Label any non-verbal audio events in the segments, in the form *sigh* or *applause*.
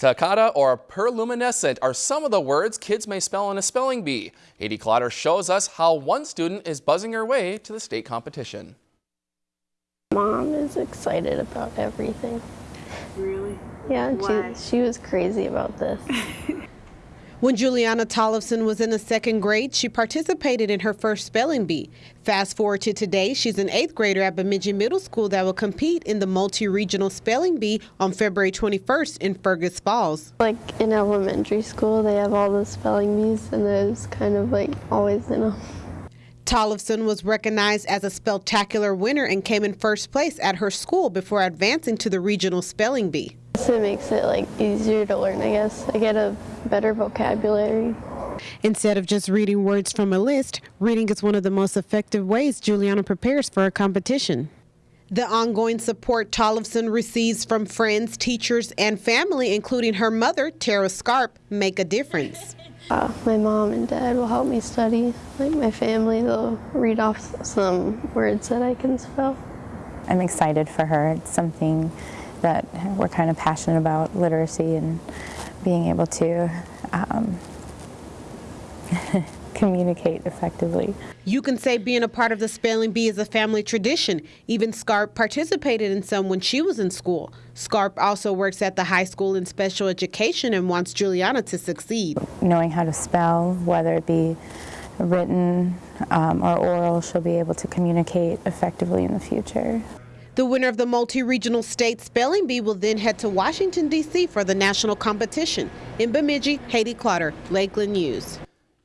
Takata or perluminescent are some of the words kids may spell in a spelling bee. Haiti Clotter shows us how one student is buzzing her way to the state competition. Mom is excited about everything. Really? Yeah, she, she was crazy about this. *laughs* When Juliana Tollefson was in the second grade, she participated in her first spelling bee. Fast forward to today, she's an eighth grader at Bemidji Middle School that will compete in the multi-regional spelling bee on February 21st in Fergus Falls. like in elementary school, they have all the spelling bees, and was kind of like always in them. Tollefson was recognized as a spectacular winner and came in first place at her school before advancing to the regional spelling bee. So it makes it like easier to learn, I guess. I get a better vocabulary. Instead of just reading words from a list, reading is one of the most effective ways Juliana prepares for a competition. The ongoing support Tollefson receives from friends, teachers, and family, including her mother, Tara Scarp, make a difference. Uh, my mom and dad will help me study. Like my family, they'll read off some words that I can spell. I'm excited for her. It's something that we're kind of passionate about, literacy and being able to um, *laughs* communicate effectively. You can say being a part of the spelling bee is a family tradition. Even Scarp participated in some when she was in school. Scarp also works at the high school in special education and wants Juliana to succeed. Knowing how to spell, whether it be written um, or oral, she'll be able to communicate effectively in the future. The winner of the multi-regional state spelling bee will then head to Washington, D.C. for the national competition. In Bemidji, Haiti Clotter, Lakeland News.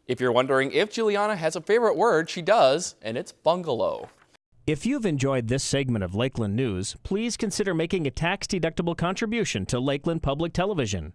If you're wondering if Juliana has a favorite word, she does, and it's bungalow. If you've enjoyed this segment of Lakeland News, please consider making a tax-deductible contribution to Lakeland Public Television.